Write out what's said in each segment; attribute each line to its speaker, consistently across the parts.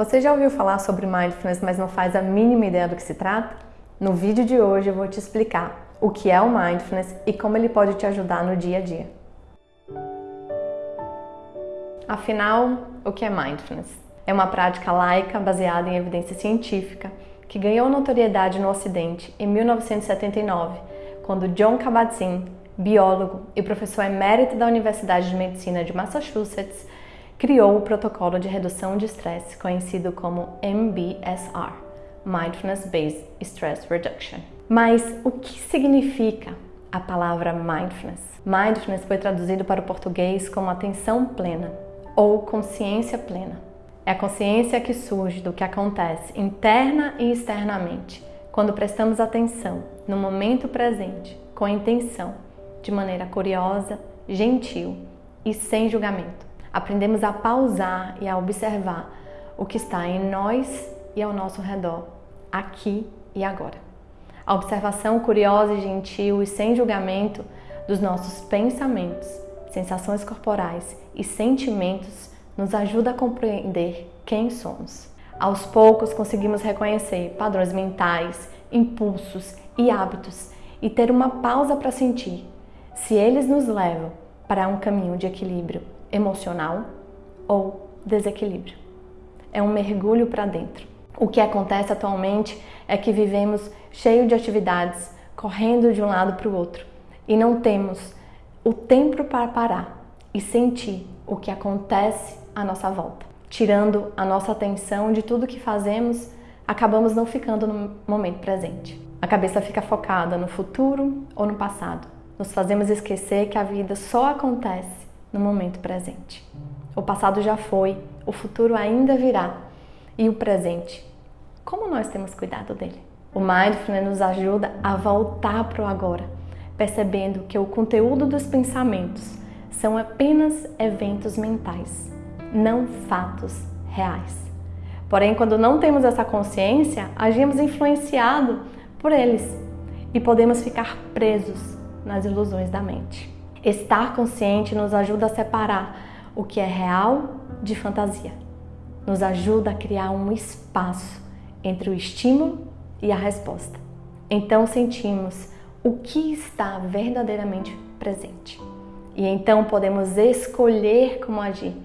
Speaker 1: Você já ouviu falar sobre Mindfulness, mas não faz a mínima ideia do que se trata? No vídeo de hoje eu vou te explicar o que é o Mindfulness e como ele pode te ajudar no dia a dia. Afinal, o que é Mindfulness? É uma prática laica baseada em evidência científica que ganhou notoriedade no Ocidente em 1979, quando John Kabat-Zinn, biólogo e professor emérito da Universidade de Medicina de Massachusetts, criou o protocolo de redução de estresse conhecido como MBSR, Mindfulness Based Stress Reduction. Mas o que significa a palavra mindfulness? Mindfulness foi traduzido para o português como atenção plena ou consciência plena. É a consciência que surge do que acontece interna e externamente quando prestamos atenção no momento presente com intenção, de maneira curiosa, gentil e sem julgamento aprendemos a pausar e a observar o que está em nós e ao nosso redor, aqui e agora. A observação curiosa e gentil e sem julgamento dos nossos pensamentos, sensações corporais e sentimentos nos ajuda a compreender quem somos. Aos poucos conseguimos reconhecer padrões mentais, impulsos e hábitos e ter uma pausa para sentir se eles nos levam para um caminho de equilíbrio emocional ou desequilíbrio. É um mergulho para dentro. O que acontece atualmente é que vivemos cheio de atividades, correndo de um lado para o outro e não temos o tempo para parar e sentir o que acontece à nossa volta. Tirando a nossa atenção de tudo que fazemos, acabamos não ficando no momento presente. A cabeça fica focada no futuro ou no passado. Nos fazemos esquecer que a vida só acontece no momento presente. O passado já foi, o futuro ainda virá. E o presente? Como nós temos cuidado dele? O Mindfulness nos ajuda a voltar para o agora, percebendo que o conteúdo dos pensamentos são apenas eventos mentais, não fatos reais. Porém, quando não temos essa consciência, agimos influenciados por eles e podemos ficar presos nas ilusões da mente. Estar consciente nos ajuda a separar o que é real de fantasia. Nos ajuda a criar um espaço entre o estímulo e a resposta. Então sentimos o que está verdadeiramente presente. E então podemos escolher como agir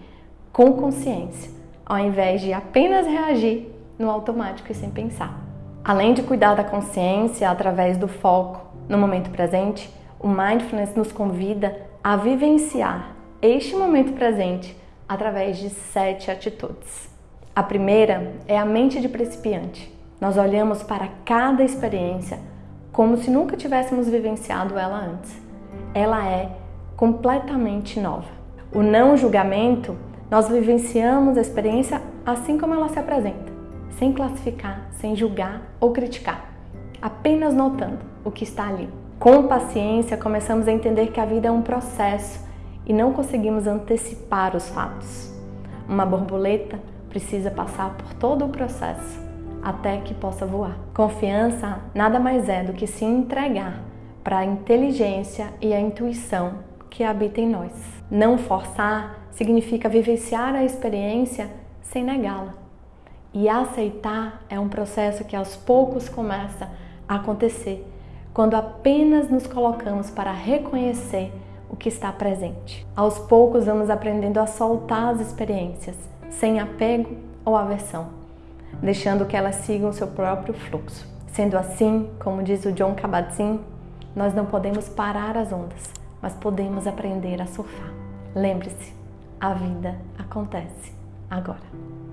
Speaker 1: com consciência, ao invés de apenas reagir no automático e sem pensar. Além de cuidar da consciência através do foco no momento presente, o Mindfulness nos convida a vivenciar este momento presente através de sete atitudes. A primeira é a mente de principiante. Nós olhamos para cada experiência como se nunca tivéssemos vivenciado ela antes. Ela é completamente nova. O não julgamento, nós vivenciamos a experiência assim como ela se apresenta, sem classificar, sem julgar ou criticar, apenas notando o que está ali. Com paciência, começamos a entender que a vida é um processo e não conseguimos antecipar os fatos. Uma borboleta precisa passar por todo o processo até que possa voar. Confiança nada mais é do que se entregar para a inteligência e a intuição que habita em nós. Não forçar significa vivenciar a experiência sem negá-la. E aceitar é um processo que aos poucos começa a acontecer quando apenas nos colocamos para reconhecer o que está presente. Aos poucos vamos aprendendo a soltar as experiências, sem apego ou aversão, deixando que elas sigam seu próprio fluxo. Sendo assim, como diz o John Kabat-Zinn, nós não podemos parar as ondas, mas podemos aprender a surfar. Lembre-se, a vida acontece agora.